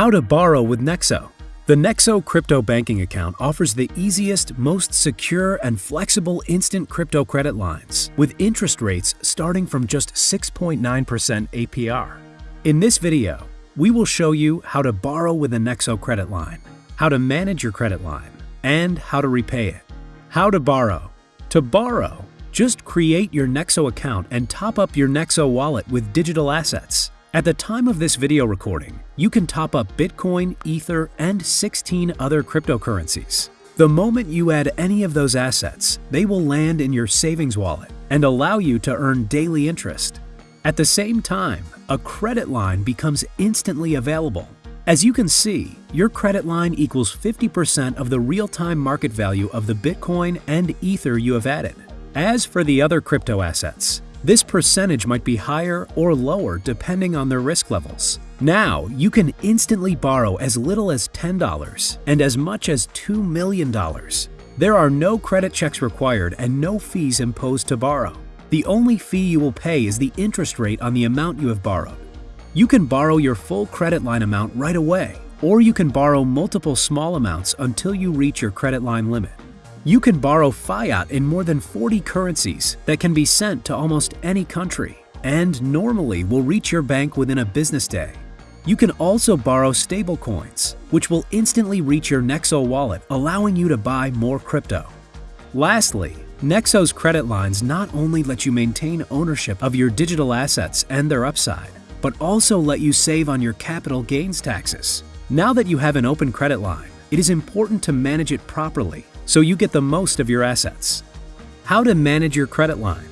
How to borrow with Nexo. The Nexo crypto banking account offers the easiest, most secure, and flexible instant crypto credit lines with interest rates starting from just 6.9% APR. In this video, we will show you how to borrow with a Nexo credit line, how to manage your credit line, and how to repay it. How to borrow. To borrow, just create your Nexo account and top up your Nexo wallet with digital assets. At the time of this video recording, you can top up Bitcoin, Ether, and 16 other cryptocurrencies. The moment you add any of those assets, they will land in your savings wallet and allow you to earn daily interest. At the same time, a credit line becomes instantly available. As you can see, your credit line equals 50% of the real-time market value of the Bitcoin and Ether you have added. As for the other crypto assets, this percentage might be higher or lower depending on their risk levels. Now, you can instantly borrow as little as $10 and as much as $2 million. There are no credit checks required and no fees imposed to borrow. The only fee you will pay is the interest rate on the amount you have borrowed. You can borrow your full credit line amount right away, or you can borrow multiple small amounts until you reach your credit line limit. You can borrow fiat in more than 40 currencies that can be sent to almost any country and normally will reach your bank within a business day. You can also borrow stablecoins, which will instantly reach your Nexo wallet, allowing you to buy more crypto. Lastly, Nexo's credit lines not only let you maintain ownership of your digital assets and their upside, but also let you save on your capital gains taxes. Now that you have an open credit line, it is important to manage it properly so you get the most of your assets. How to manage your credit line.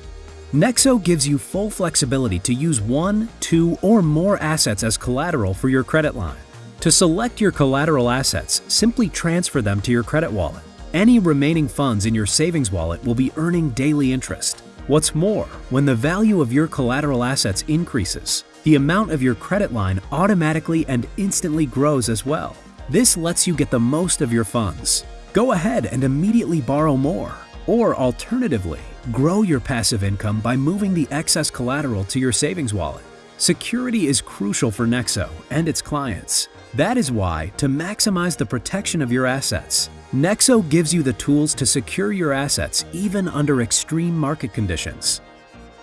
Nexo gives you full flexibility to use one, two, or more assets as collateral for your credit line. To select your collateral assets, simply transfer them to your credit wallet. Any remaining funds in your savings wallet will be earning daily interest. What's more, when the value of your collateral assets increases, the amount of your credit line automatically and instantly grows as well. This lets you get the most of your funds. Go ahead and immediately borrow more. Or alternatively, grow your passive income by moving the excess collateral to your savings wallet. Security is crucial for Nexo and its clients. That is why, to maximize the protection of your assets, Nexo gives you the tools to secure your assets even under extreme market conditions.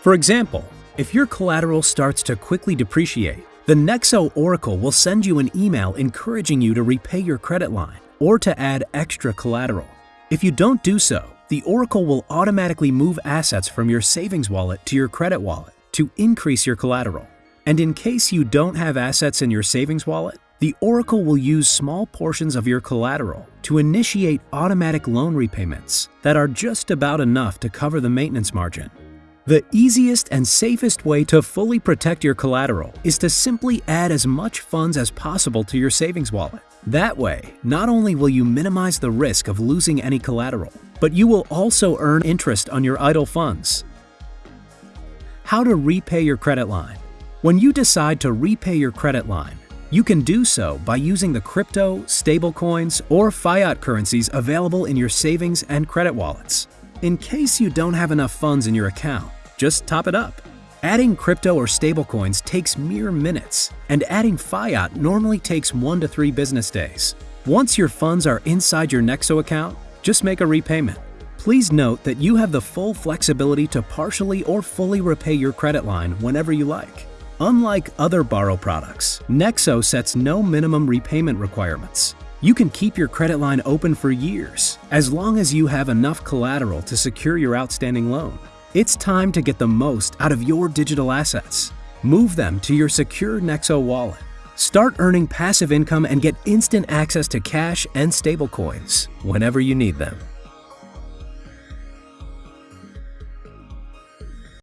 For example, if your collateral starts to quickly depreciate, the Nexo Oracle will send you an email encouraging you to repay your credit line or to add extra collateral. If you don't do so, the Oracle will automatically move assets from your savings wallet to your credit wallet to increase your collateral. And in case you don't have assets in your savings wallet, the Oracle will use small portions of your collateral to initiate automatic loan repayments that are just about enough to cover the maintenance margin. The easiest and safest way to fully protect your collateral is to simply add as much funds as possible to your savings wallet. That way, not only will you minimize the risk of losing any collateral, but you will also earn interest on your idle funds. How to repay your credit line. When you decide to repay your credit line, you can do so by using the crypto, stablecoins, or fiat currencies available in your savings and credit wallets. In case you don't have enough funds in your account, just top it up. Adding crypto or stablecoins takes mere minutes, and adding fiat normally takes one to three business days. Once your funds are inside your Nexo account, just make a repayment. Please note that you have the full flexibility to partially or fully repay your credit line whenever you like. Unlike other borrow products, Nexo sets no minimum repayment requirements. You can keep your credit line open for years, as long as you have enough collateral to secure your outstanding loan. It's time to get the most out of your digital assets. Move them to your secure Nexo wallet. Start earning passive income and get instant access to cash and stablecoins whenever you need them.